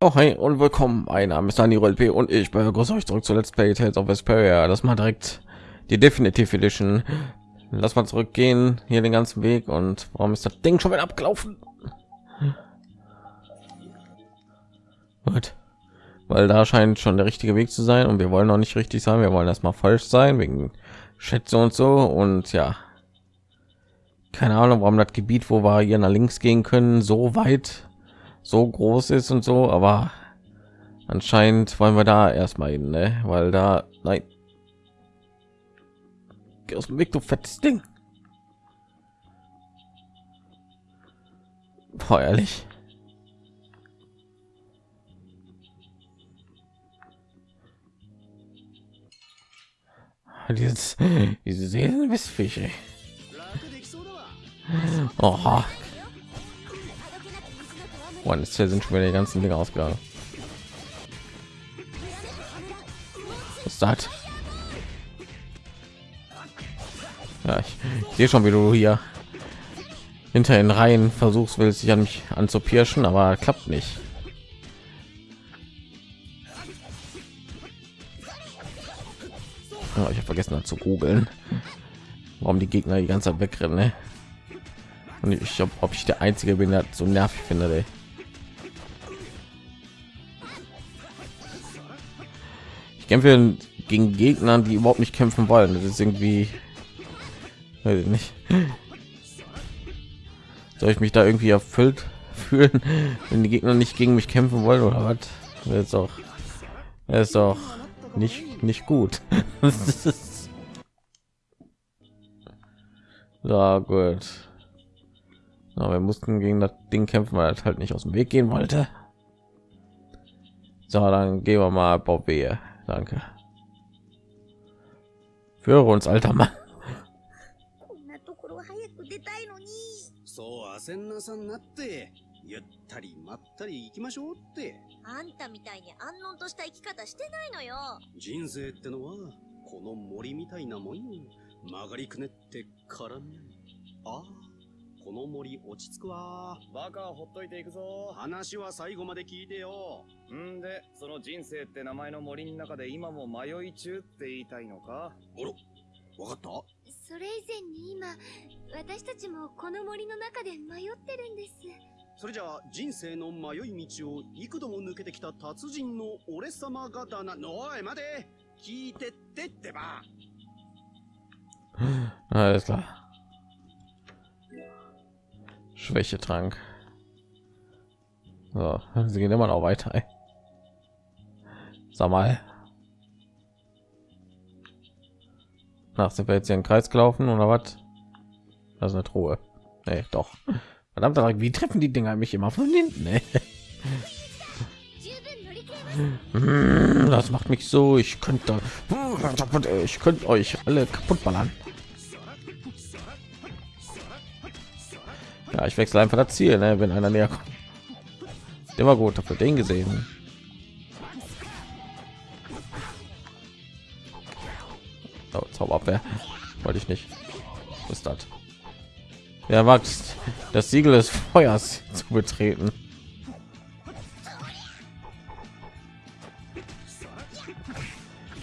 Oh, hi und willkommen. Mein Name ist Daniel LP und ich begrüße euch zurück zu Let's Play Tales of Vesperia. Das mal direkt die Definitive Edition. Lass mal zurückgehen hier den ganzen Weg und warum ist das Ding schon wieder abgelaufen? Gut. Weil da scheint schon der richtige Weg zu sein und wir wollen noch nicht richtig sein. Wir wollen erstmal falsch sein wegen Schätze und so und ja. Keine Ahnung, warum das Gebiet, wo wir hier nach links gehen können, so weit so groß ist und so, aber anscheinend wollen wir da erstmal hin, ne? weil da nein Geh aus dem Weg, du fettes Ding. Boah, ehrlich. Dieses, diese Seelenwissfische. Oha, und jetzt sind schon wieder die ganzen Dinge ausgegangen. Was ist das? Ja, ich, sehe schon, wie du hier hinter den Reihen versuchst, willst dich an mich anzupirschen, aber klappt nicht. Ich habe vergessen zu googeln, warum die Gegner die ganze Zeit wegrennen. Ne? Und ich ob, ob ich der einzige bin, der so nervig finde. Ey. Kämpfe gegen Gegnern, die überhaupt nicht kämpfen wollen. Das ist irgendwie weiß ich nicht. Soll ich mich da irgendwie erfüllt fühlen, wenn die Gegner nicht gegen mich kämpfen wollen oder was? Das ist doch, das ist doch nicht nicht gut. ja gut. Aber wir mussten gegen das Ding kämpfen, weil es halt nicht aus dem Weg gehen wollte. So, dann gehen wir mal Bob. Danke. Führe uns, alter Mann. そう焦んなさんなってゆったりまったり行きましょうってあんたみたいに安穏とした生き方してないのよ人生ってのはこの森みたいなもんよ曲がりくねって絡みああこの森落ち着くわ。バカはほっといていくぞ。話は最後まで聞いてよ。んで、その人生って名前の森の中で今も迷い中って言いたいのか？あら、わかった？それ以前に今、私たちもこの森の中で迷ってるんです。それじゃあ人生の迷い道を幾度も抜けてきた達人の俺様がだな。おい、待て聞いてってってば。Alles klar. Schwächetrank. So, sie gehen immer noch weiter. Ey. Sag mal. Nach sind wir jetzt hier im Kreis gelaufen oder was? Das ist eine Truhe. Nee, doch. Verdammt, wie treffen die Dinger mich immer von hinten? Ey? Hm, das macht mich so. Ich könnte, ich könnte euch alle kaputt ballern. Ja, ich wechsle einfach das Ziel, ne, wenn einer näher kommt. Der war gut, dafür den gesehen. Oh, Zauberabwehr. Wollte ich nicht. Was ist das? Ja, wagt das Siegel des Feuers zu betreten.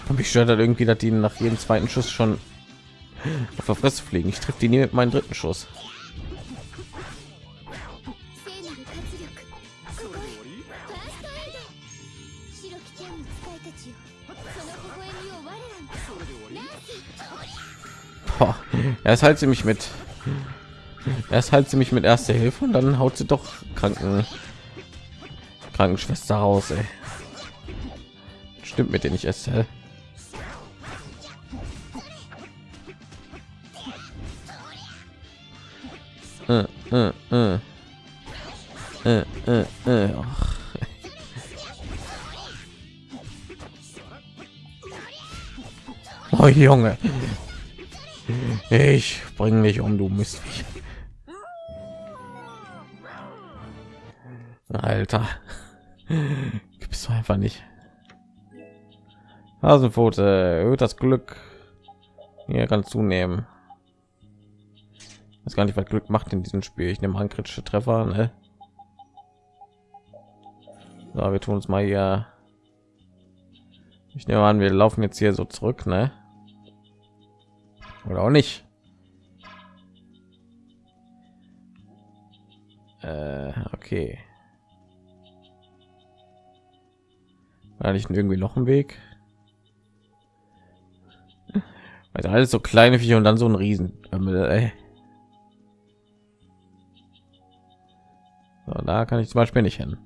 Und mich stört halt irgendwie, dass die nach jedem zweiten Schuss schon auf der Fresse fliegen. Ich treffe die nie mit meinem dritten Schuss. Erst halt sie mich mit erst halt sie mich mit erster Hilfe und dann haut sie doch Kranken Krankenschwester raus. Ey. Stimmt mit denen ich esse. Oh Junge, ich bringe dich um, du Mistviech. Alter, gibst du einfach nicht. Hasenpfote erhöht das Glück. Hier kann zunehmen. Das gar nicht, was Glück macht in diesem Spiel. Ich nehme an kritische Treffer. Ne? So, wir tun uns mal hier. Ich nehme an, wir laufen jetzt hier so zurück, ne? Oder auch nicht. Äh, okay. War nicht irgendwie noch ein Weg? Weil alles so kleine Viecher und dann so ein Riesen. Ey. So, da kann ich zum Beispiel nicht hin.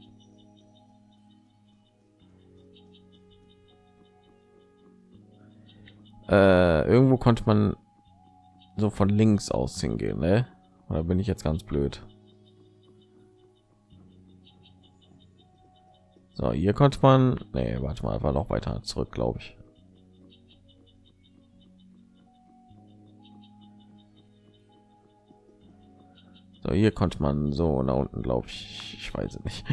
Äh, irgendwo konnte man so von links aus hingehen, ne? Oder bin ich jetzt ganz blöd? So, hier konnte man, nee, warte mal, war noch weiter zurück, glaube ich. So, hier konnte man so nach unten, glaube ich. Ich weiß nicht.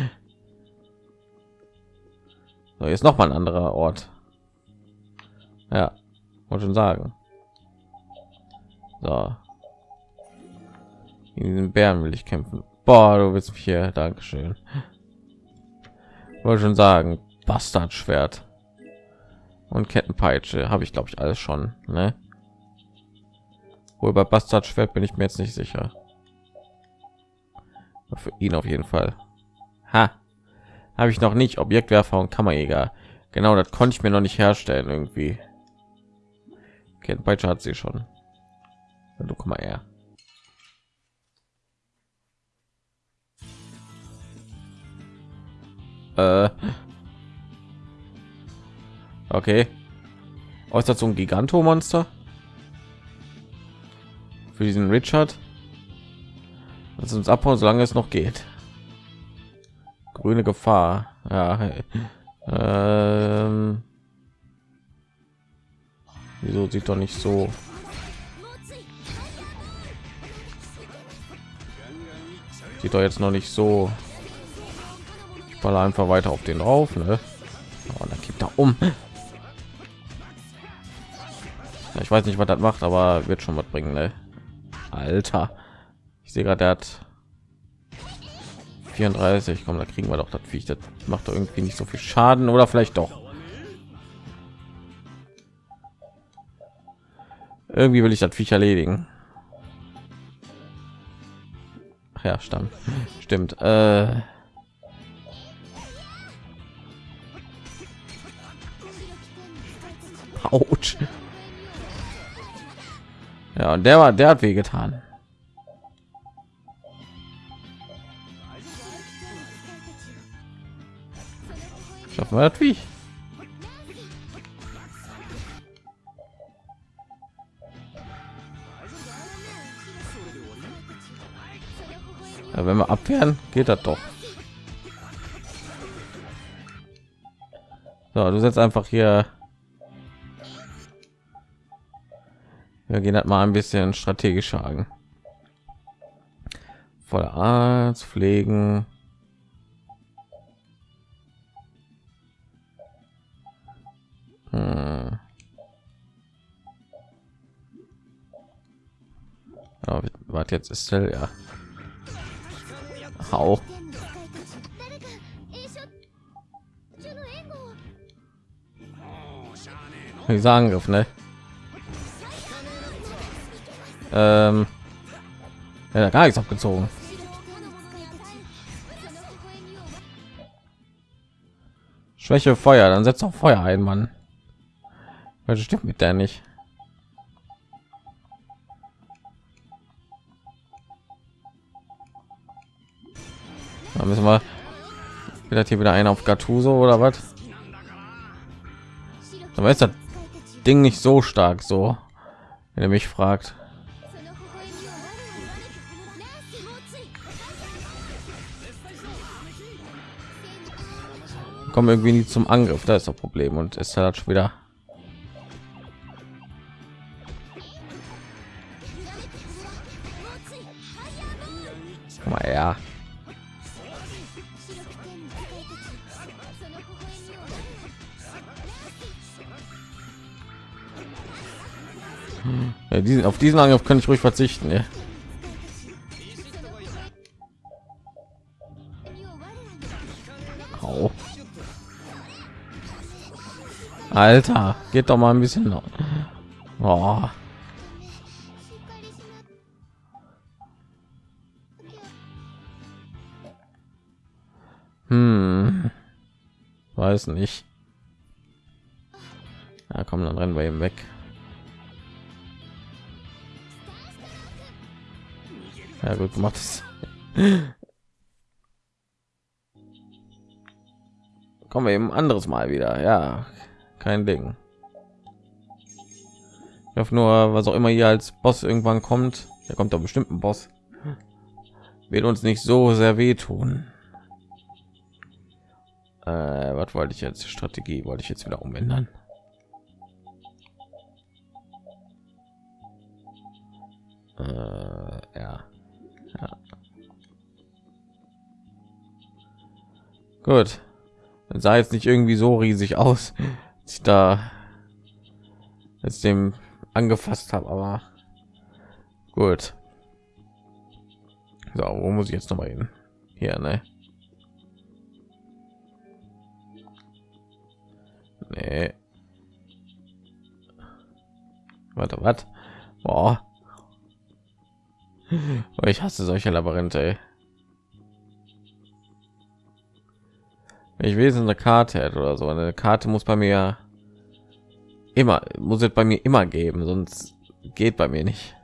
So, jetzt noch mal ein anderer Ort. Ja, wollte schon sagen. So. In den Bären will ich kämpfen. Boah, du willst mich hier. Dankeschön. Wollte schon sagen, Bastardschwert und Kettenpeitsche habe ich glaube ich alles schon. Ne? Wohl bei Bastardschwert bin ich mir jetzt nicht sicher. Für ihn auf jeden Fall. Ha, habe ich noch nicht. Objektwerfer und Kammerjäger. Genau, das konnte ich mir noch nicht herstellen irgendwie. Kettenpeitsche hat sie schon. Du komm mal her. Äh. Okay. Äußert so ein Gigantomonster für diesen Richard. Lass uns abhauen, solange es noch geht. Grüne Gefahr. Ja. Ähm. Wieso sieht doch nicht so? Sieht doch jetzt noch nicht so baller einfach weiter auf den drauf ne? oh, dann gibt er um. Ich weiß nicht was das macht aber wird schon was bringen ne? alter. Ich sehe gerade hat 34 kommen da kriegen wir doch das Viech. das macht doch irgendwie nicht so viel schaden. Oder vielleicht doch. Irgendwie will ich das Viech erledigen. Ach ja stammt stimmt äh Autsch. Ja, und der war, der hat weh getan. Schaffen wir das wie? Ja, wenn wir abwehren, geht das doch. So, du setzt einfach hier wir gehen halt mal ein bisschen strategisch an voller arzt pflegen hm. ja, warte jetzt ist ja auch dieser Angriff, ne? Ähm, ja, gar nichts abgezogen. Schwäche Feuer, dann setzt auch Feuer ein, Mann. Was stimmt mit der nicht? Da müssen wir wieder hier wieder einer auf Gattuso oder was? Aber ist das Ding nicht so stark so, wenn er mich fragt. Kommen irgendwie nie zum Angriff. Da ist das Problem und ist halt schon wieder. Mal ja. ja diesen, auf diesen Angriff kann ich ruhig verzichten. Ja. Alter, geht doch mal ein bisschen noch. Oh. Hm. Weiß nicht. Ja, komm, dann rennen wir eben weg. Ja, gut gemacht. Kommen wir eben anderes Mal wieder. Ja, kein Ding. Ich hoffe nur, was auch immer hier als Boss irgendwann kommt, da kommt doch bestimmt ein Boss, wird uns nicht so sehr wehtun. Äh, was wollte ich jetzt? Strategie wollte ich jetzt wieder umändern. Äh, ja. ja. Gut. Das sah jetzt nicht irgendwie so riesig aus, ich da jetzt dem angefasst habe, aber gut. So, wo muss ich jetzt noch mal hin? Hier, ne? Nee. Warte, was? Boah. Ich hasse solche Labyrinthe. Wenn ich wesen eine Karte hätte oder so, eine Karte muss bei mir immer muss es bei mir immer geben, sonst geht bei mir nicht.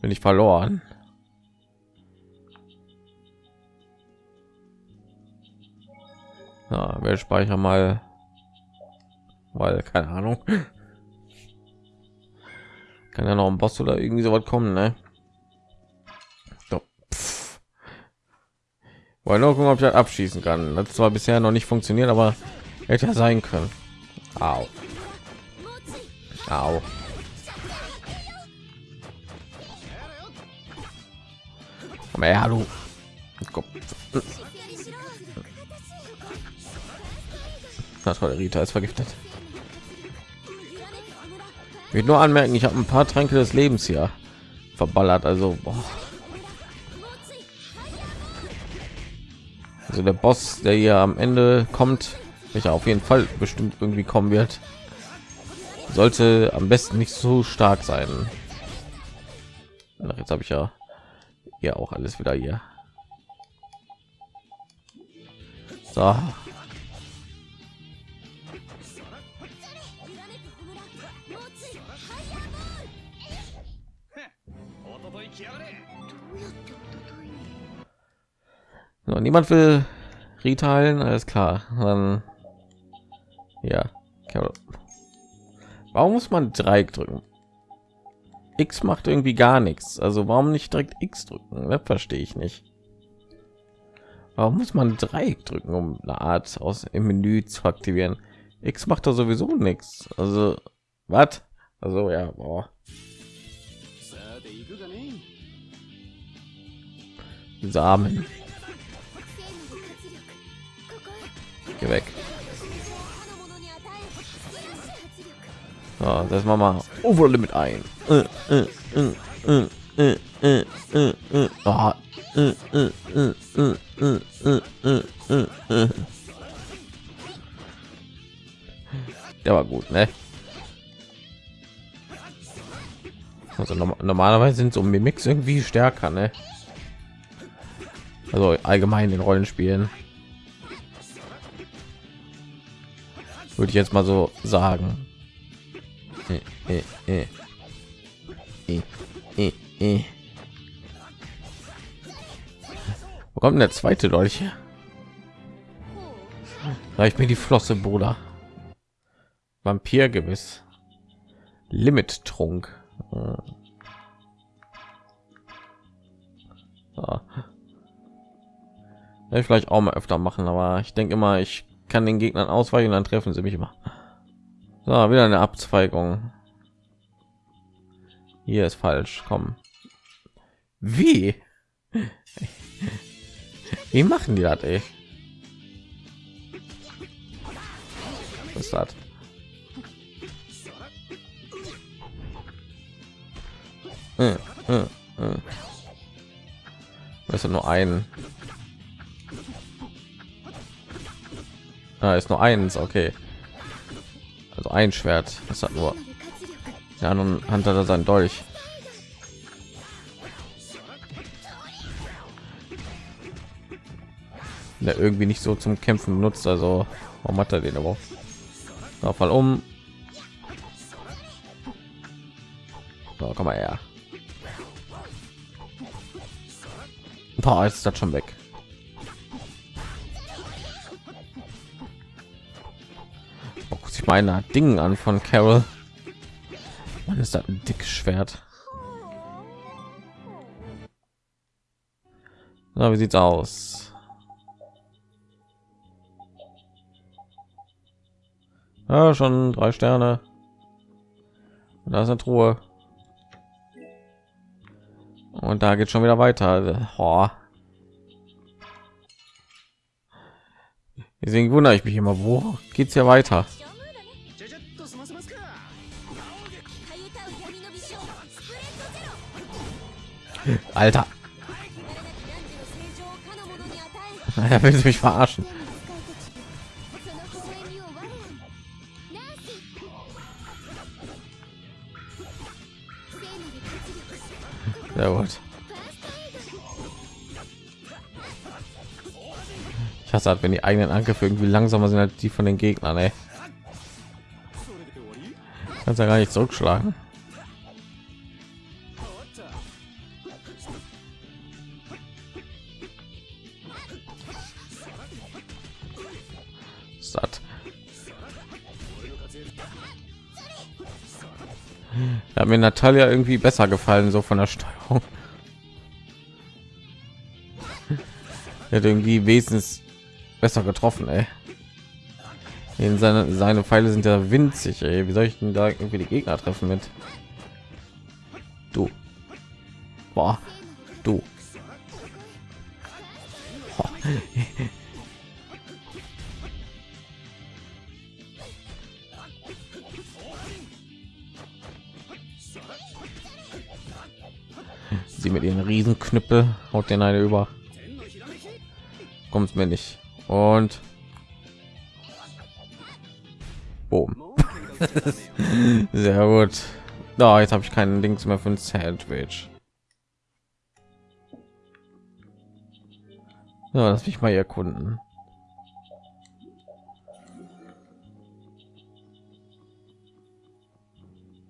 Bin ich verloren. Ja, wir speichern mal, weil keine Ahnung. Kann ja noch ein Boss oder irgendwie so was kommen, ne? Wollen nur ob ich das abschießen kann. Das zwar bisher noch nicht funktioniert, aber hätte ja sein können. Au. Au. Komm her, hallo. Komm. Na toll, Rita ist vergiftet. Ich will nur anmerken, ich habe ein paar Tränke des Lebens hier verballert. Also, boah. Also der Boss, der hier am Ende kommt, welcher auf jeden Fall bestimmt irgendwie kommen wird, sollte am besten nicht so stark sein. Jetzt habe ich ja ja auch alles wieder hier. So. So, niemand will reteilen, alles klar. Dann ja, warum muss man Dreieck drücken? X macht irgendwie gar nichts. Also warum nicht direkt X drücken? Das verstehe ich nicht. Warum muss man Dreieck drücken, um eine Art aus im Menü zu aktivieren? X macht da sowieso nichts. Also was? Also ja, boah. Samen. Geh weg. So, das machen wir Overlimit ein. Der war gut, ne? Also normalerweise sind so Mimics irgendwie stärker, ne? Also allgemein in Rollenspielen. Würde ich jetzt mal so sagen. Wo kommt denn der zweite Dolch? Reicht mir die Flosse, Bruder. Vampir gewiss. Limit Trunk. Ja. ich vielleicht auch mal öfter machen, aber ich denke immer, ich kann den Gegnern ausweichen, dann treffen sie mich immer. So, wieder eine Abzweigung. Hier ist falsch. Komm. Wie? Wie machen die das, ey? Was ist das? Äh, äh, äh. Ist nur ein. Ah, ist nur eins, okay. ein Schwert. Das hat nur der anderen Hand hat er sein Dolch. Der irgendwie nicht so zum Kämpfen benutzt. Also warum hat er den aber? So, fall um. So, komm mal her. Boah, ist das schon weg. Oh, guck sich meine Dingen an von Carol. Man ist das ein dickes Schwert. Na, wie sieht's aus? Ja, schon drei Sterne. Und da ist eine Truhe. Und da geht schon wieder weiter. Oh. Deswegen wundere ich mich immer, wo geht's hier weiter? Alter. Er will mich verarschen. Sehr gut. Ich hasse halt, wenn die eigenen Angriffe irgendwie langsamer sind als die von den Gegnern. Ey. Kannst ja gar nicht zurückschlagen. Natalia irgendwie besser gefallen, so von der Steuerung. Er hat irgendwie wesentlich besser getroffen, ey. In seine, seine Pfeile sind ja winzig, ey. Wie soll ich denn da irgendwie die Gegner treffen mit? Du. Boah. Du. Sie mit ihren Riesenknüppel haut den eine über. Kommt mir nicht. Und Boom. Sehr gut. Da, jetzt habe ich keinen Dings mehr für ein Sandwich. So, lass mich mal erkunden.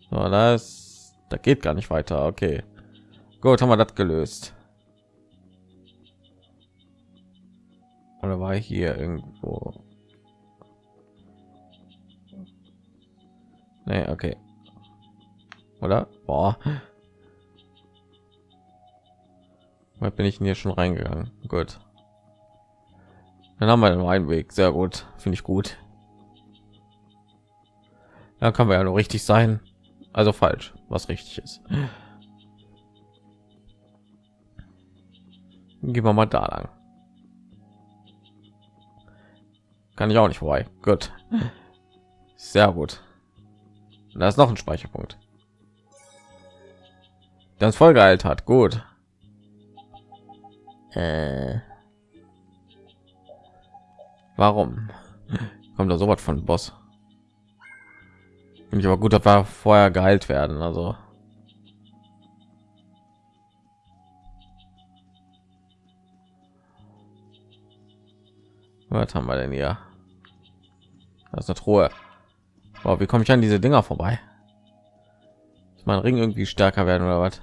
So, das, da geht gar nicht weiter. Okay, gut, haben wir das gelöst. Oder war hier irgendwo? Nee, okay. Oder? Boah. Mal bin ich denn hier schon reingegangen? Gut. Dann haben wir den Weg. Sehr gut. Finde ich gut. Da kann man ja nur richtig sein. Also falsch, was richtig ist. Gehen wir mal da lang. Kann ich auch nicht vorbei. Gut. Sehr gut. Da ist noch ein Speicherpunkt. Das voll geheilt hat. Gut. Äh. Warum? Kommt da so was von Boss? Ich aber gut, dass wir vorher geheilt werden. Also. Was haben wir denn hier? Das ist eine Truhe. Wow, wie komme ich an diese Dinger vorbei? Ist mein Ring irgendwie stärker werden oder was?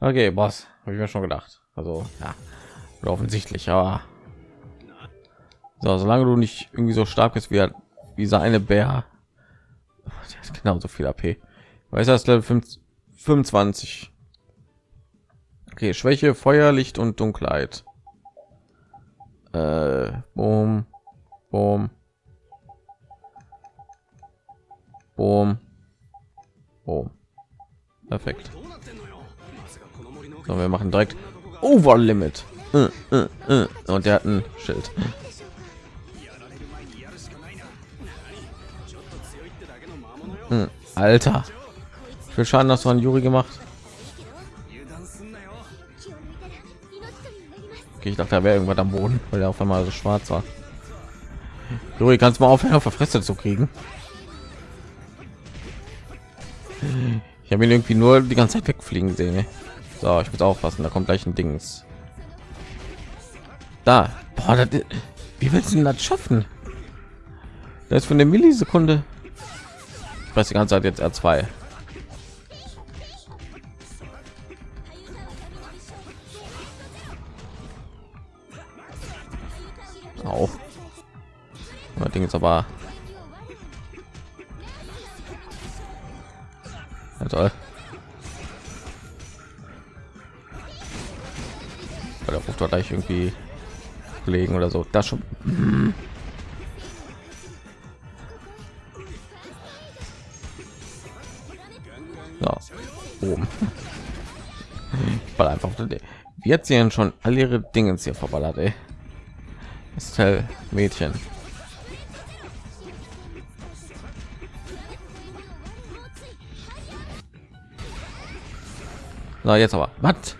Okay, Boss, habe ich mir schon gedacht. Also, ja, offensichtlich, aber so, solange du nicht irgendwie so stark bist wie wie seine Bär, der ist genauso viel AP. Weiß das Level 25. Okay, Schwäche, Feuer, Licht und Dunkelheit. Äh, boom, boom, boom, boom. Perfekt. So, wir machen direkt Over Limit. äh, äh, äh. und der hat ein Schild. Alter, viel Schaden hast du an Juri gemacht. Okay, ich dachte, da wäre irgendwas am Boden, weil er auf einmal so schwarz war. Juri, kannst mal aufhören, auf der Fresse zu kriegen? Ich habe ihn irgendwie nur die ganze Zeit wegfliegen sehen. So, ich muss aufpassen, da kommt gleich ein Dings. Da, Boah, das, wie willst du denn das schaffen? Das ist von der Millisekunde. Ich weiß die ganze Zeit jetzt R2. Auch. Das Ding ist aber ja, toll. Der ruft doch gleich irgendwie legen oder so. Das schon. So, oben. Ball einfach. Hat sie denn schon alle ihre Dinge hier verballert? Ist Mädchen. So, jetzt aber. Was?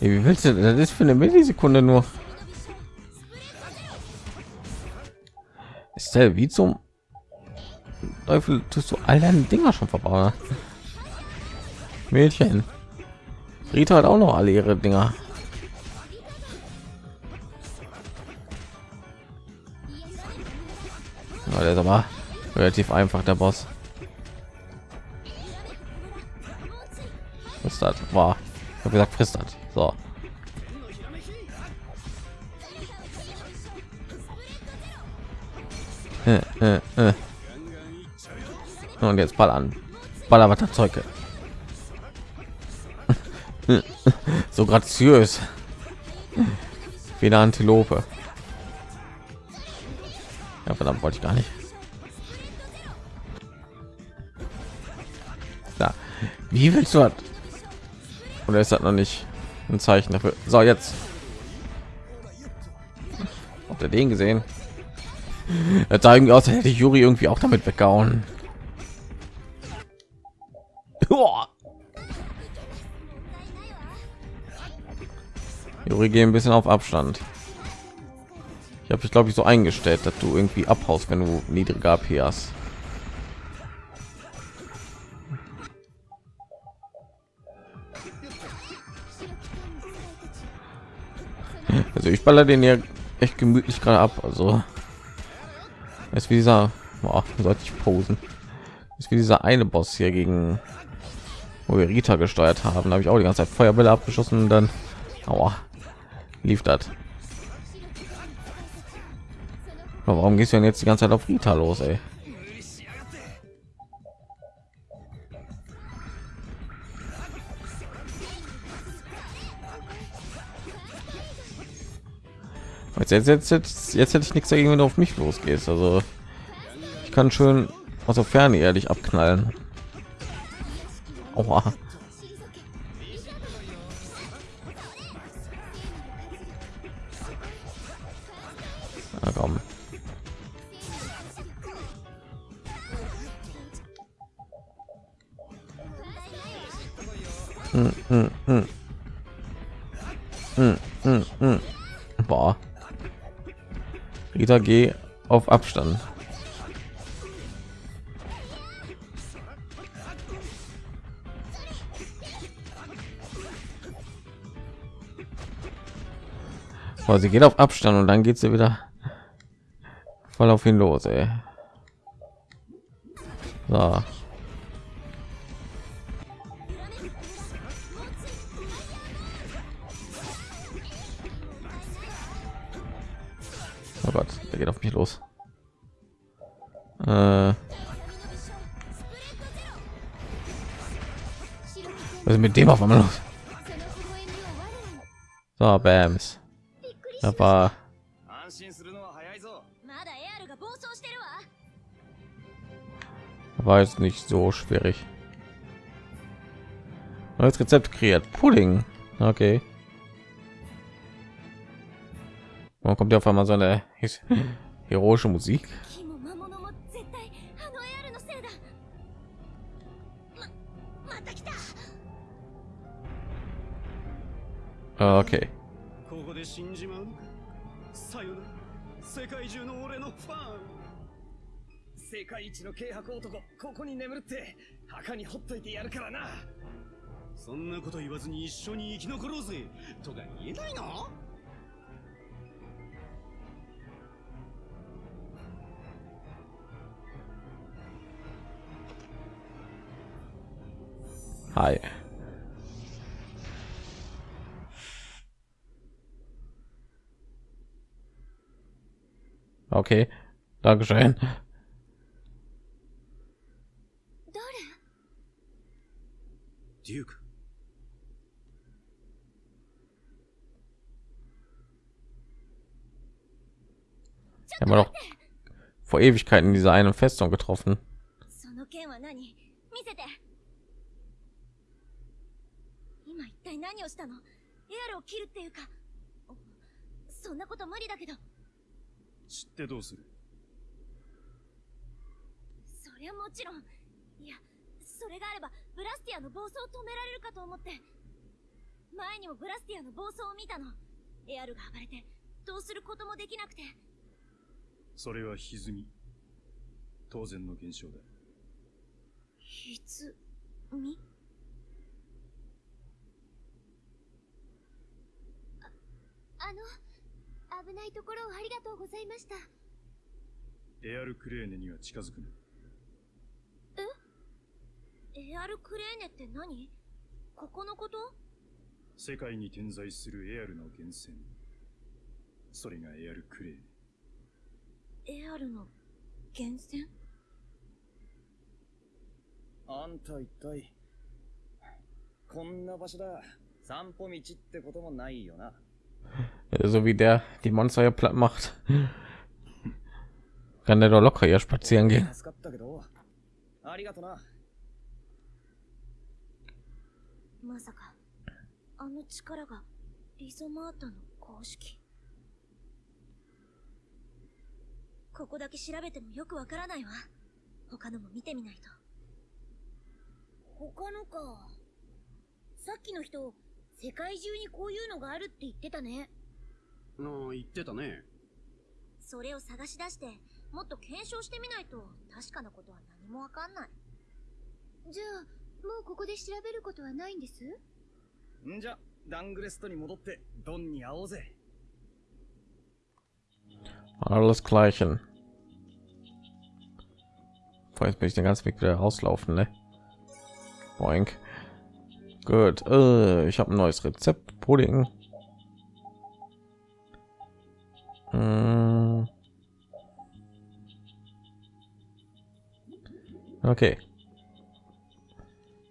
Wie willst du das ist für eine Millisekunde nur? Ist der wie zum Teufel tust du all deine Dinger schon verbauen? Mädchen. Rita hat auch noch alle ihre Dinger. Ja, der ist aber relativ einfach der Boss. Was das war? Habe gesagt, frisst das. So. Äh, äh, äh. Und jetzt ball an. Baller was Zeuge. so graziös. Wie eine Antilope. Ja, verdammt, wollte ich gar nicht. Da. Wie willst du das? Oder ist das noch nicht ein Zeichen dafür? So, jetzt. Habt ihr den gesehen? Er sah irgendwie aus, hätte ich Juri irgendwie auch damit weggehauen. Juri, gehen ein bisschen auf Abstand. Ich habe ich glaube ich so eingestellt, dass du irgendwie abhaust, wenn du niedriger AP hast. Also ich baller den ja echt gemütlich gerade ab. Also ist wie dieser, boah, sollte ich posen. Ist wie dieser eine Boss hier gegen wo wir Rita gesteuert haben. Habe ich auch die ganze Zeit Feuerbälle abgeschossen und dann aua, lief das. Warum gehst du denn jetzt die ganze Zeit auf Rita los, ey? Jetzt, jetzt, jetzt, jetzt, jetzt hätte ich nichts dagegen, wenn du auf mich losgehst. Also ich kann schön aus der Ferne ehrlich abknallen. Aua. Na komm. Hm, hm, Rita G auf Abstand. Boah, sie geht auf Abstand und dann geht sie wieder voll auf ihn los, ey. So. Der geht auf mich los. Äh ist mit dem auf einmal los? So, Bams. Das war war jetzt nicht so schwierig. Neues Rezept kreiert. Pudding. Okay. Warum kommt ja auf einmal so eine heroische Musik? Okay. ここで死んじまうのか？さよなら。世界中の俺のファン世界一の軽薄男。ここに眠るって墓にほっといてやるからな。そんなこと言わずに一緒に生き残ろうぜ。とか言えないの？はい。Okay, Dankeschön. Duke. Haben wir doch vor Ewigkeiten diese eine Festung getroffen. 知ってどうする？そりゃもちろん。いやそれがあればブラスティアの暴走を止められるかと思って。前にもブラスティアの暴走を見たの。エアルが暴れてどうすることもできなくて。それは歪み。当然の現象だ。歪み？あの危ないところをありがとうございました。エアルクレーネには近づくな。え？エアルクレーネって何？ここのこと？世界に点在するエアルの源泉。それがエアルクレーネ。エアルの源泉？あんた一体、こんな場所だ。散歩道ってこともないよな。So wie der die Monster ja platt macht, kann der doch locker hier spazieren gehen. まさかあの力がリゾマータの公式ここだけ調べてもよくわからないわ他のも見てみないと他のかさっきの人世界中にこういうのがあるって言ってたねああ言ってたねそれを探し出してもっと検証してみないと確かなことは何もわかんないじゃあもうここで調べることはないんです？んじゃダングレストに戻ってドンに会おうぜ Alles gleichen. Jetzt bin ich den ganzen Weg wieder auslaufen, ne? Boink. Gut. Äh, ich habe ein neues Rezept. Pudding. Hm. Okay.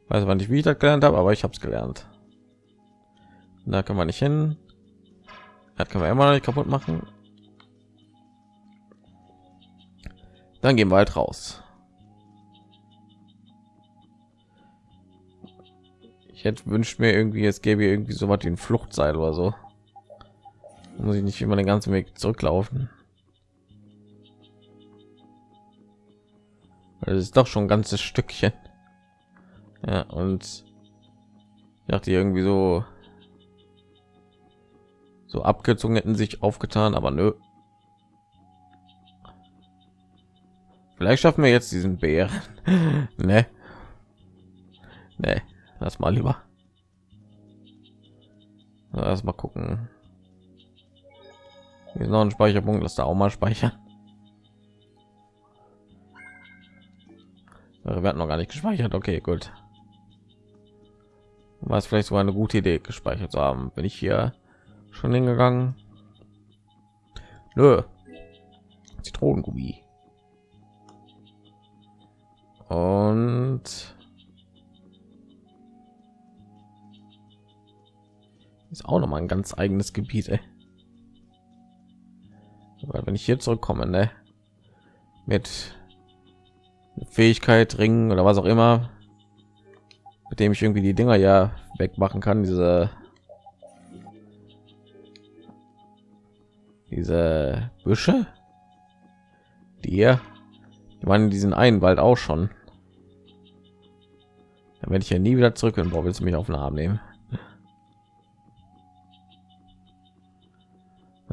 Weiß aber nicht, wie ich das gelernt habe, aber ich habe es gelernt. Da kann man nicht hin. Das kann man immer noch nicht kaputt machen. Dann gehen wir halt raus. Hätte wünscht mir irgendwie, es gäbe irgendwie so was wie ein Fluchtseil oder so. Muss ich nicht immer den ganzen weg zurücklaufen. Das ist doch schon ein ganzes stückchen. Ja und ich dachte irgendwie so so abgezogen hätten sich aufgetan aber nö. Vielleicht schaffen wir jetzt diesen bären. Ne? Ne lass mal lieber erst mal gucken hier ist noch ein Speicherpunkt, lass da auch mal speichern. Wir werden noch gar nicht gespeichert. Okay, gut. War es vielleicht so eine gute Idee, gespeichert zu haben. Bin ich hier schon hingegangen? Nö. Zitronengummi. Und ist auch noch mal ein ganz eigenes Gebiet. Ey weil wenn ich hier zurückkomme ne? mit Fähigkeit ringen oder was auch immer mit dem ich irgendwie die Dinger ja wegmachen kann. Diese diese Büsche, die hier, die waren in diesen einen Wald auch schon. Dann werde ich ja nie wieder zurück und wo willst du mich auf den Arm nehmen?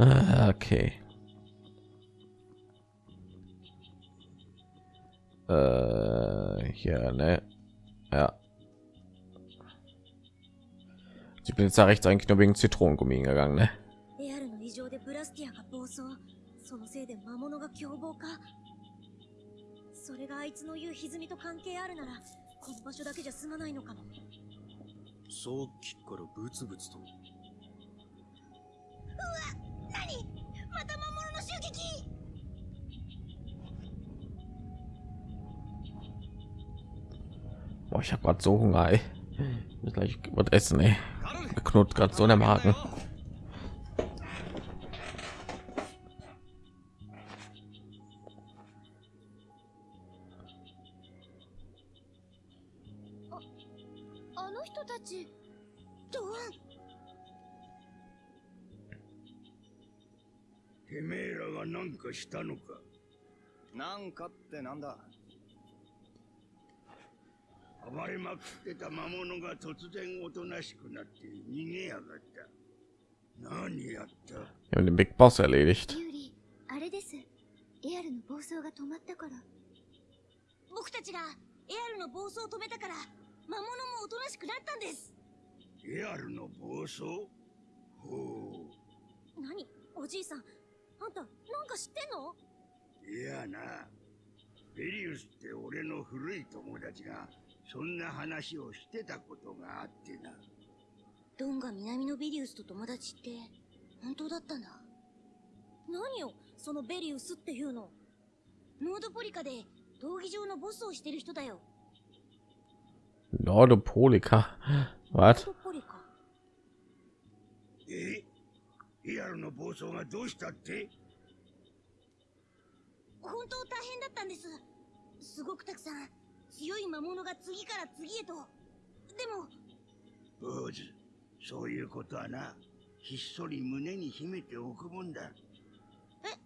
Ah, okay. Äh, hier, ne? Ja. Ich bin jetzt da rechts eigentlich nur wegen Zitronengummi gegangen, ne? エアルの異常でブラスティアが暴走そのせいで魔物が凶暴化それがあいつの言う歪みと関係あるならこの場所だけじゃ済まないのかもさっきからブツブツと。何また魔物の襲撃 Boah, ich habe gerade so Hunger. Ey. Ich gleich was essen. Ey. Knurrt gerade so in der Magen. かしたのか？なんかってなんだ？暴れまくってた魔物が突然おとなしくなって逃げやがった。何やった？Wir haben den Big Boss erledigt. ユーリあれです。エアルの暴走が止まったから。僕たちがエアルの暴走を止めたから魔物もおとなしくなったんです。エアルの暴走？ほ何？おじいさんあんたなんか知ってんの？ういやなベリウスって俺の古い友達がそんな話をしてたことがあってな。ドンが南のベリウスと友達って本当だったんだ。何よそのベリウスっていうの。ノードポリカで闘技場のボスをしてる人だよ.ノ? ードポリカ？え？エアルの暴走がどうしたって？本当大変だったんです。すごくたくさん強い魔物が次から次へと。でも。坊主そういうことはな。ひっそり胸に秘めておくもんだ。え？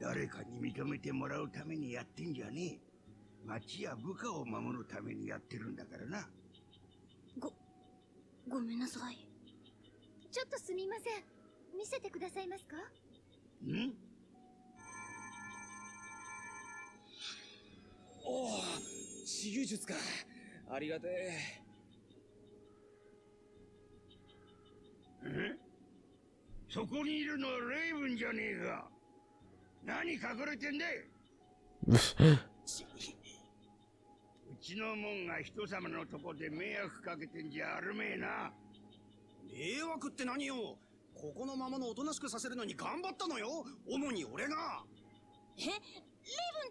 誰かに認めてもらうためにやってんじゃねえ。町や部下を守るためにやってるんだからな。ごごめんなさいちょっとすみません。見せてくださいますか？ん？おお治癒術か。ありがてえ。そこにいるのはレイブンじゃねえか。何隠れてんだい？うちのもんが人様のとこで迷惑かけてんじゃあるめえな迷惑って何よ。ここのままのおとなしくさせるのに頑張ったのよ。主に俺が。えレイブンっ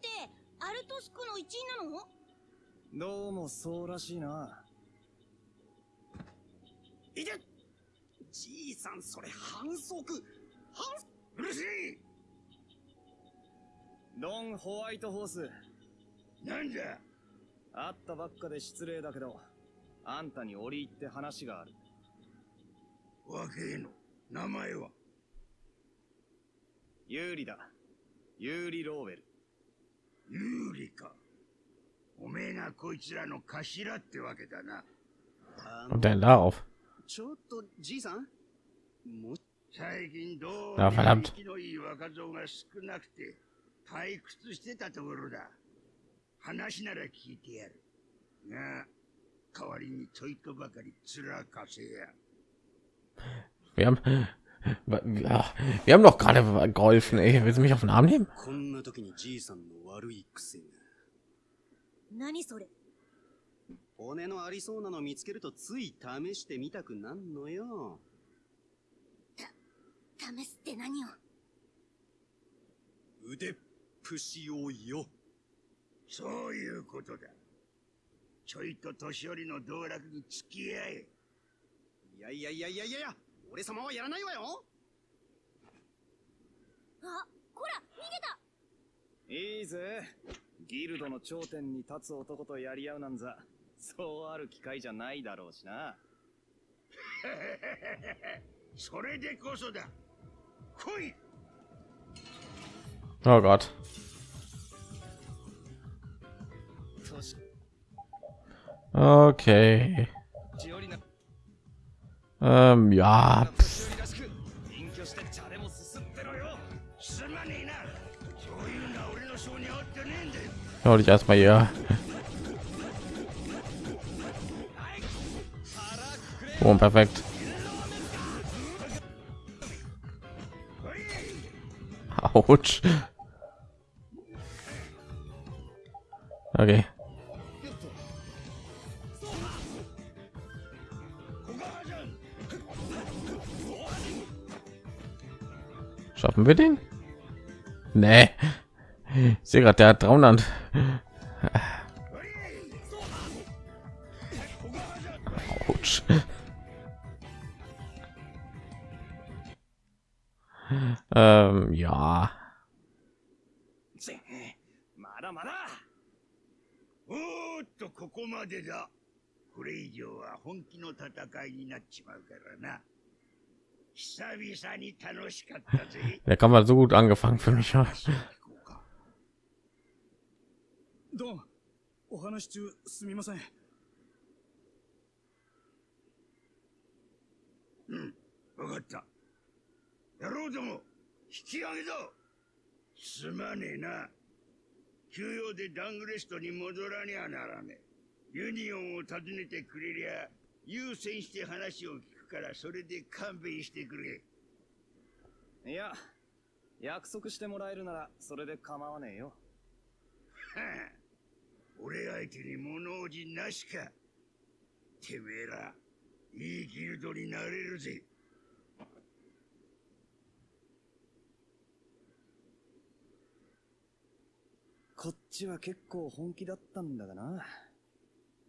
てアルトスクの一員なの？えどうもそうらしいな。いて。じいさんそれ反則。反うるせえドン・ホワイトホース。なんだ会ったばっかで失礼だけどあんたに折り入って話がある若えの。名前は？有利だ。有利ローウェル有利か。おめえがこいつらの頭ってわけだな。あ Und. ちょっとじいさん？も最近どうあもきのいい若造が少なくて退屈してたところだ。話なら聞いてやる。が代わりにちょいとばかり面かせや Wir haben, ja, wir haben doch gerade geholfen. Ey, willst du mich auf den Arm nehmen? こんな時にじいさんの悪い癖が何それ骨のありそうなの見つけるとつい試してみたくなんのよ試すって何を腕っぷしをよそういうことだちょいと年寄りの道楽に付き合えいやいやいやいやいやいや俺様はやらないわよあこら逃げたいいぜギルドの頂点に立つ男とやり合うなんざそうある機会じゃないだろうしな。それでこそだ。来い Oh Gott. Okay. Ähm, ja. Pff. Hör dich erstmal hier. Boom, perfekt. Autsch. Okay. Schaffen wir den? Nee. Ich sehe gerade, der hat 300. Autsch. ähm, ja. Der Kampf hat so gut angefangen für mich. 話を聞こうお話中すみませんうん、わかった。野郎ども、引き上げだすまねえな。休養でダングレストに戻らにゃならねえ。ユニオンを訪ねてくれりゃ、優先して話を聞くから、それで勘弁してくれ。いや、約束してもらえるならそれで構わねえよ。はあ、俺相手に物おじなしか。てめえら、いいギルドになれるぜ。こっちは結構本気だったんだがな。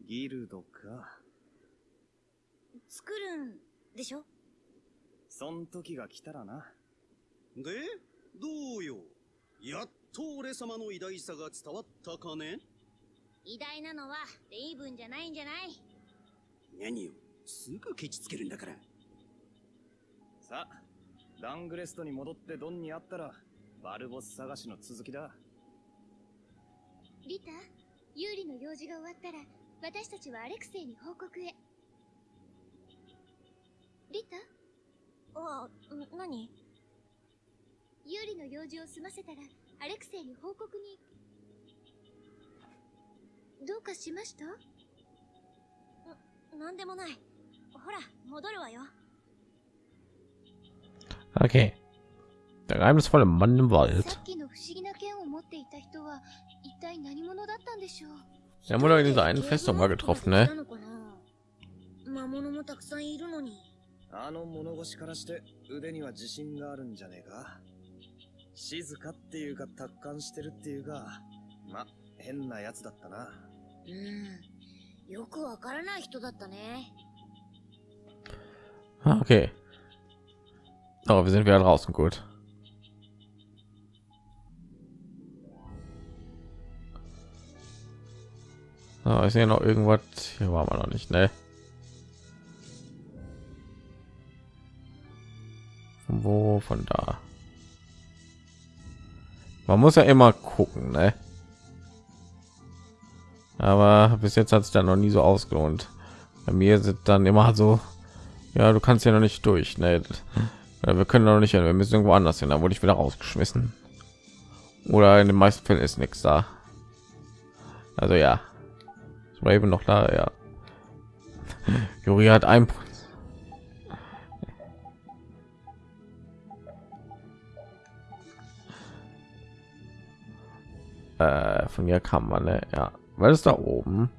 ギルドか。作るんでしょ？そん時が来たらな。で、どうよ？やっと俺様の偉大さが伝わったかね？偉大なのはレイブンじゃないんじゃない？何よ？すぐケチつけるんだから。さあ、ダングレストに戻ってドンに会ったら、バルボス探しの続きだ。リタ、ユーリの用事が終わったら、私たちはアレクセイに報告へ。リタ、あ、ん何ユーリの用事を済ませたら、アレクセイに報告に。どうかしましたなんでもない。ほら、戻るわよ。Okay. Der geheimnisvolle Mann im さ Wald. っきの不思議な剣を持っていた人は、一体何者だったんでしょう Wir haben wohl in dieser einen Festung mal getroffen, ne? あの物腰からして腕には自信があるんじゃねえか静かっていうか達観してるっていうか、ま、変なやつだったな。うん。よくわからない人だったね。Ah, okay. Aber wir sind wieder draußen, gut. So, ich sehe noch irgendwas. Hier waren wir noch nicht, ne? Von Wo von da? Man muss ja immer gucken, ne? Aber bis jetzt hat es dann noch nie so ausgelohnt. Bei mir sind dann immer so, ja, du kannst ja noch nicht durch, ne? Ja, wir können noch nicht hin, wir müssen irgendwo anders hin, da wurde ich wieder rausgeschmissen. Oder in den meisten Fällen ist nichts da. Also ja. Ist Raven noch da, ja. Juri hat ein äh, von mir kann man, ne? ja, weil es da oben.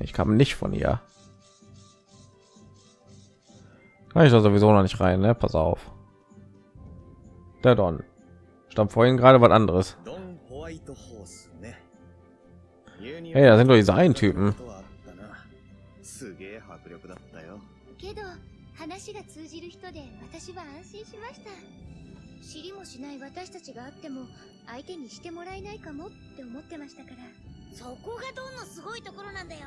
Ich kam nicht von ihr. Kann ich da sowieso noch nicht rein, ne? Pass auf. Der Don. Stand vorhin gerade was anderes. ドン・ホワイトホースね。ユニ Hey, da sind doch diese einen Typen. ことはあったなすげえ迫力だったよ。けど、話が通じる人で私は安心しました。 知りもしない私たちがあっても相手にしてもらえないかもって思ってましたからそこがドンのすごいところなんだよ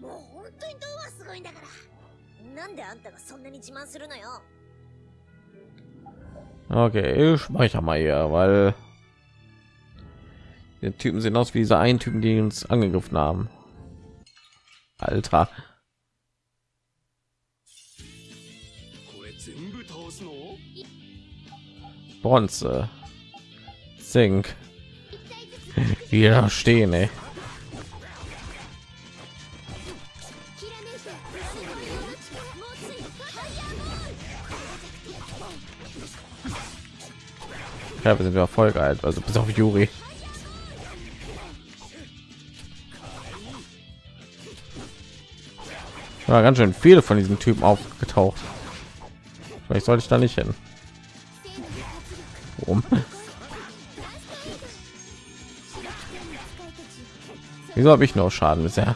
もう本当にドンはすごいんだからなんであんたがそんなに自慢するのよ Okay, ich speichere mal hier, weil die Typen sehen aus wie diese einen Typen, die uns angegriffen haben. Alter. Bronze, Zink. Wir stehen. Ja, wir sind ja voll geil, also bis auf Juri. Ja, ganz schön viele von diesen Typen aufgetaucht. Vielleicht sollte ich da nicht hin. Warum? Wieso habe ich noch Schaden bisher?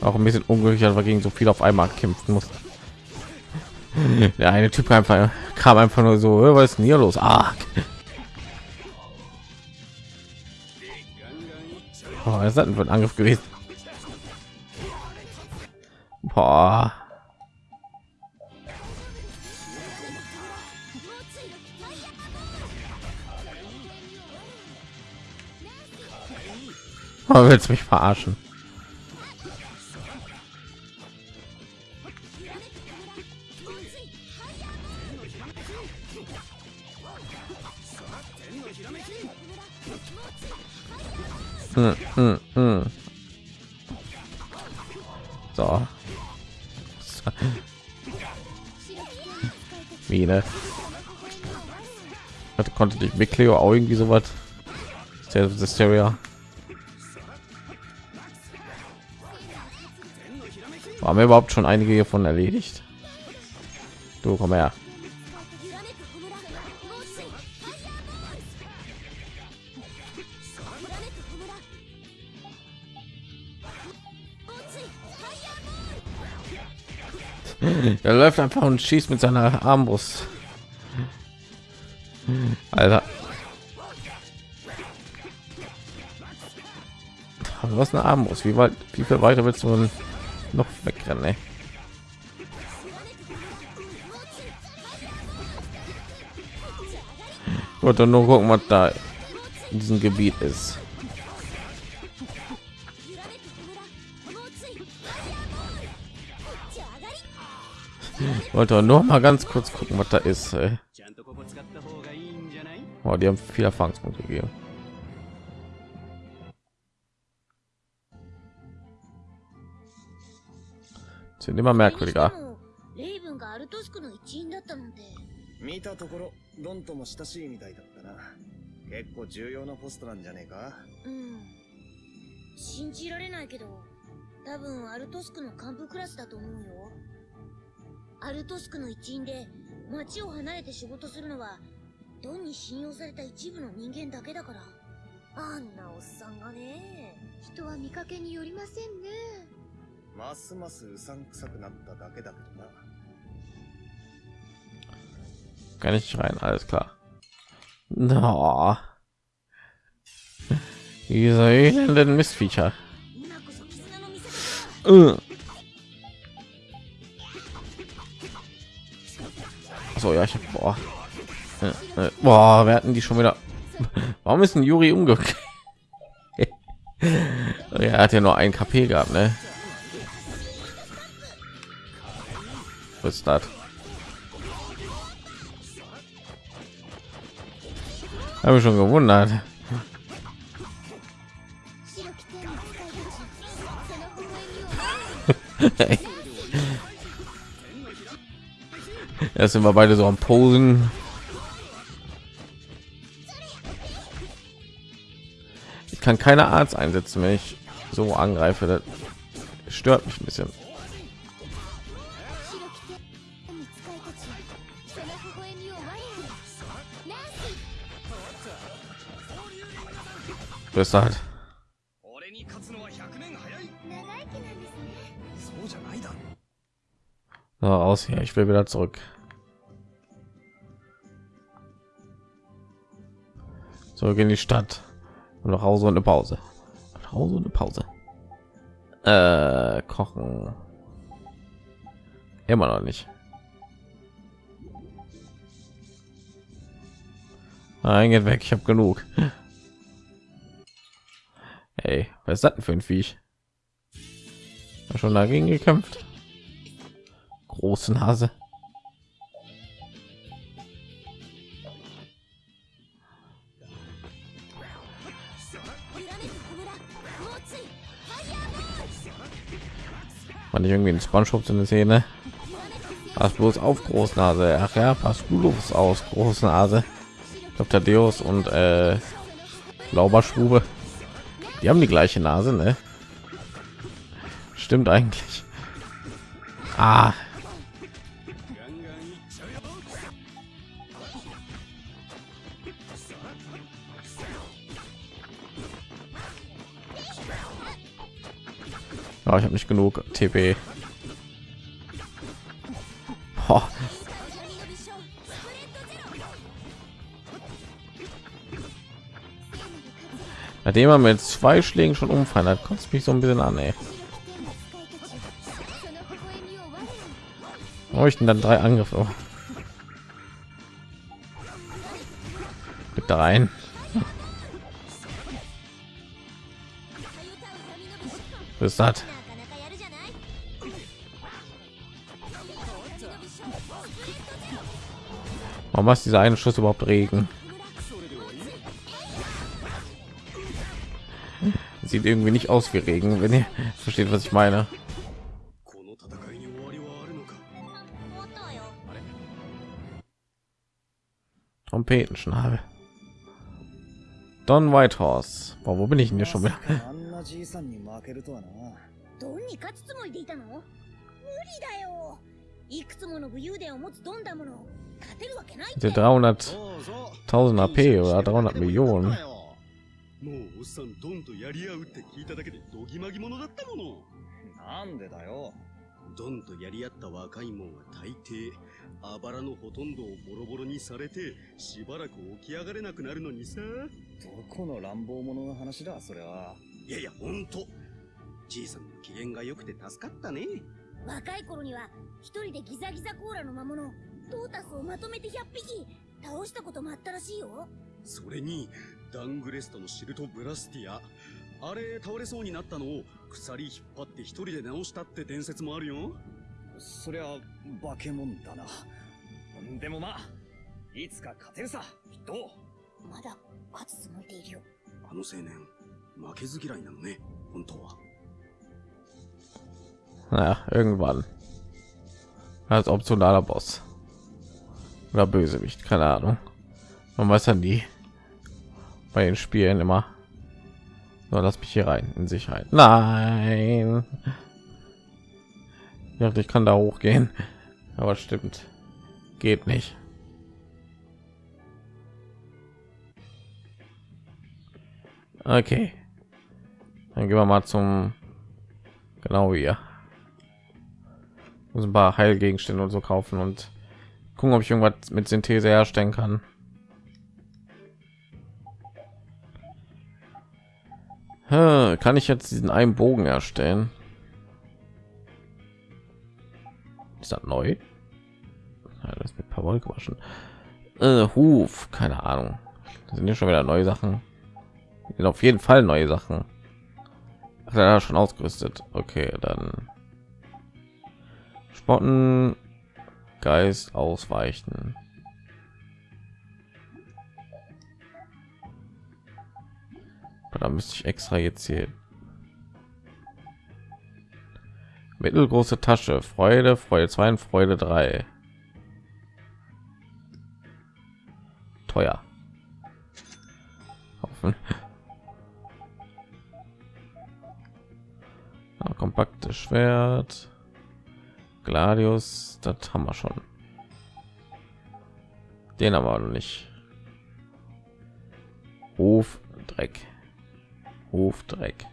Auch ein bisschen unglücklich, weil gegen so viel auf einmal kämpfen muss. Der eine Typ einfach kam einfach nur so, "Äh, was ist denn hier los? Ah. Oh, was ist das denn für ein Angriff gewesen? Boah. Oh, willst mich verarschen? konnte nicht mit Cleo auch irgendwie sowas. Der Terrier. Haben wir überhaupt schon einige hiervon erledigt? Du komm her. er läuft einfach und schießt mit seiner Armbrust. Alter. Aber was eine Armbrust? Wie weit, wie viel weiter willst du noch wegrennen? Ey? Gut, nur gucken, was da in diesem Gebiet ist. Wollte nur mal ganz kurz gucken, was da ist. Ey. Oh, die haben vier Erfahrungspunkte gegeben. Sind immer merkwürdiger. レイブンがアルトスクの一員だったなんて見たところドンとも親しいみたいだったな。結構重要なポストなんじゃねえか？うん。信じられないけど多分アルトスクの幹部クラスだと思うよ。アルトスクの一員で町を離れて仕事するのはドンに信用された一部の人間だけだからあんなおっさんがね人は見かけによりませんねますますうさんくさくなっただけだけどな Kann ich rein, alles klar. No. Diese elenden 方 Äh. So, ja, ich hab, boah. äh, boah, wir hatten die schon wieder. Warum ist ein Juri umgekehrt? er hat ja nur ein KP gehabt, ne? Was ist das? Habe ich schon gewundert. Erst sind wir beide so am Posen. kann keine Arzt einsetzen, wenn ich so angreife. Das stört mich ein bisschen. Deshalb. So, aus hier, ich will wieder zurück. So, gehen die Stadt. Und nach Hause und eine Pause. Nach Hause und eine Pause. Äh, kochen. Immer noch nicht. Nein, geht weg. Ich habe genug. Hey, was ist das denn für ein Viech? Schon dagegen gekämpft. Große Nase. Fand ich irgendwie in SpongeBob so eine Szene. Pass bloß auf, Großnase. Ach ja, pass bloß aus, Großnase. Dr. Deus und äh, Lauberschwube. Die haben die gleiche Nase, ne? Stimmt eigentlich. Ah. Oh, ich habe nicht genug TP. Oh. Nachdem er mit zwei Schlägen schon umfallen hat, kommt es mich so ein bisschen an, ey. Warum ich denn dann drei Angriffe? Mit rein. Bis das. Warum ist dieser eine Schuss überhaupt Regen? Sieht irgendwie nicht aus wie Regen, wenn ihr versteht, was ich meine. Trompetenschnabel. Don Whitehorse. Boah, wo bin ich denn hier schon wieder? ドンに勝つつもりでいたの？無理だよ。いくつもの武勇伝を持つドンだもの勝てるわけないって。300.000 AP oder 300 Millionen もうおっさんドンとやり合うって聞いただけでドギマギ者だったもの。なんでだよ。ドンとやり合った若いもんは大抵あばらのほとんどをボロボロにされてしばらく起き上がれなくなるのにさ。どこの乱暴者の話だそれはいやいやほんと。じいさんの機嫌が良くて助かったね。若い頃には一人でギザギザコーラの魔物トータスをまとめて100匹倒したこともあったらしいよ。それにダングレストのシルト・ブラスティア。あれ倒れそうになったのを鎖引っ張って一人で直したって伝説もあるよ。そりゃ化け物だな。でもまあいつか勝てるさきっと。まだ勝つつもりでいるよ。あの青年負けず嫌いなのね本当は Naja, irgendwann. Als optionaler Boss. Oder Bösewicht, keine Ahnung. Man weiß ja nie. Bei den Spielen immer. So, lass mich hier rein in Sicherheit. Nein. Ich dachte, ich kann da hochgehen. Aber stimmt. Geht nicht. Okay. Dann gehen wir mal zum genau hier ein paar Heilgegenstände und so kaufen und gucken, ob ich irgendwas mit Synthese herstellen kann. Kann ich jetzt diesen einen Bogen erstellen? Ist das neu? Ja, das mit Wolle gewaschen. Äh, Huf, keine Ahnung. Das sind ja schon wieder neue Sachen. Auf jeden Fall neue Sachen. Ach, er schon ausgerüstet. Okay, dann Spotten, Geist ausweichen. Da müsste ich extra jetzt hier mittelgroße Tasche, Freude, Freude 2 und Freude 3. Teuer. Hoffen. Ja, kompaktes Schwert. Gladius, das haben wir schon. Den aber noch nicht. Hof Dreck. Hof Dreck.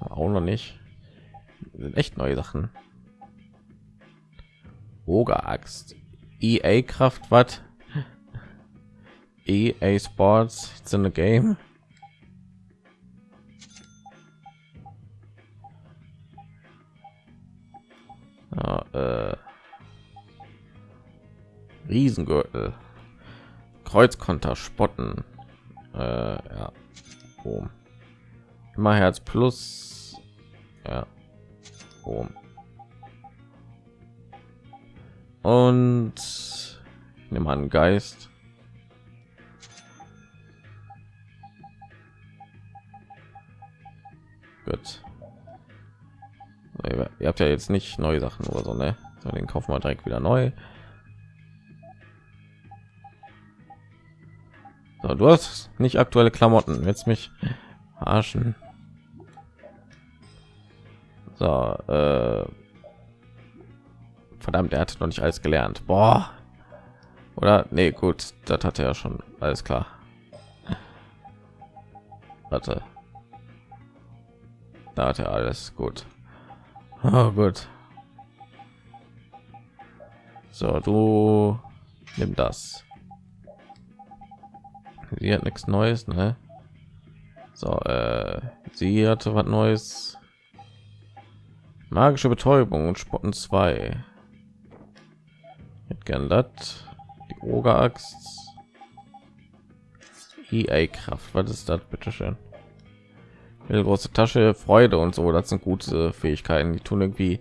Auch noch nicht. Sind echt neue Sachen. Oger-Axt. EA Kraft, was? EA Sports, it's in the game. Ja, äh, Riesengürtel, Kreuzkonter, Spotten, äh, ja, Boom. immer Herz plus, ja, Boom. Und ich nehme an Geist. Gut. Ihr habt ja jetzt nicht neue Sachen oder so, ne? So, den kaufen wir direkt wieder neu. So, du hast nicht aktuelle Klamotten. Jetzt mich arschen. So, äh, verdammt, er hat noch nicht alles gelernt. Boah. Oder nee, gut, das hat er ja schon alles klar. Warte. Da hat er alles gut. Oh, gut. So, du nimm das. Sie hat nichts Neues, ne? So, äh, sie hatte was Neues. Magische Betäubung und Spotten 2. Hätte gern das. Die Oger-Axt. EA-Kraft. Was ist das, bitteschön? Eine große Tasche, Freude und so. Das sind gute Fähigkeiten. Die tun irgendwie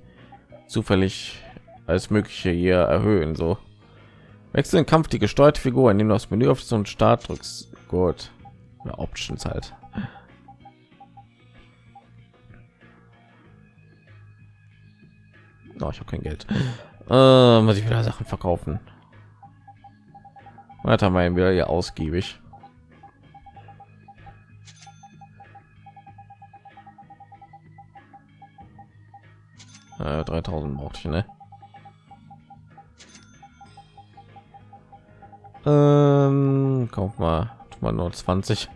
zufällig als mögliche hier erhöhen. So. Wechsel den Kampf die gesteuerte Figur, indem du das Menü auf einen Start drückst. Gut. Ja, Options halt. Oh, ich habe kein Geld. Äh, muss ich wieder Sachen verkaufen. Weiter mal wieder hier ausgiebig. Äh, 3000 brauchte ich, ne? Ähm, kauf mal, mal nur 20.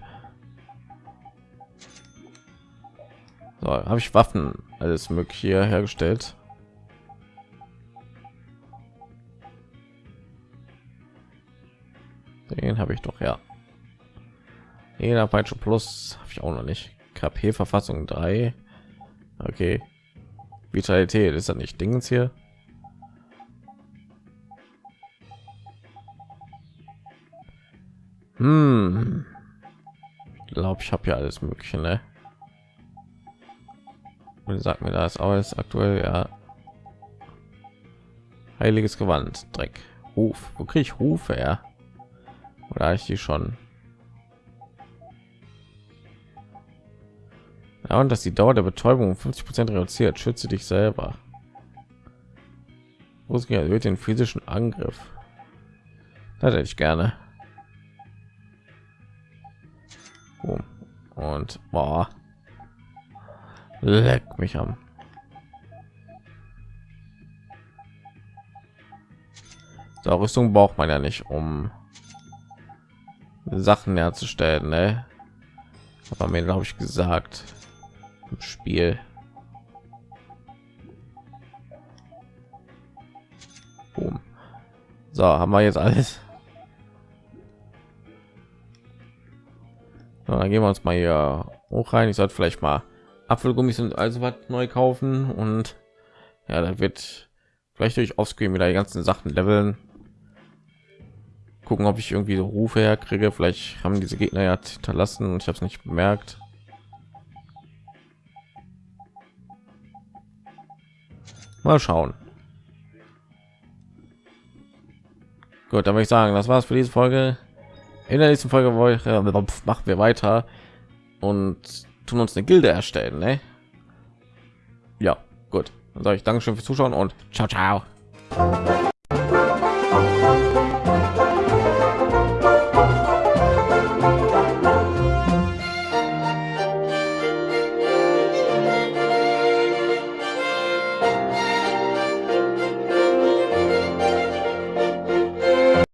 So, habe ich Waffen, alles mögliche hergestellt. Den habe ich doch ja. Jeder Peitsche Plus habe ich auch noch nicht. KP Verfassung 3. Okay. Vitalität ist ja nicht Dingens hier. Hm. Ich glaube, ich habe ja alles Mögliche, ne? Und sagt mir das alles aktuell, ja. Heiliges Gewand, Dreck, Ruf. Wo kriege ich Rufe her? Oder ich die schon? Ja, und dass die Dauer der Betäubung 50 Prozent reduziert, schütze dich selber. Musik erhöht den physischen Angriff. Das hätte ich gerne. Boom. Und boah. Leck mich am. So, Rüstung braucht man ja nicht, um Sachen herzustellen, ne? Aber mir glaube ich gesagt Spiel. Boom. So, haben wir jetzt alles. So, dann gehen wir uns mal hier hoch rein. Ich sollte vielleicht mal Apfelgummis und also was neu kaufen und ja, da wird vielleicht durch Offscreen wieder die ganzen Sachen leveln. Gucken, ob ich irgendwie so Rufe herkriege. Vielleicht haben diese Gegner ja hinterlassen und ich habe es nicht bemerkt. Mal schauen. Gut, dann würde ich sagen, das war's für diese Folge. In der nächsten Folge machen wir weiter und tun uns eine Gilde erstellen. Ne? Ja, gut. Dann sage ich Dankeschön fürs Zuschauen und ciao, ciao.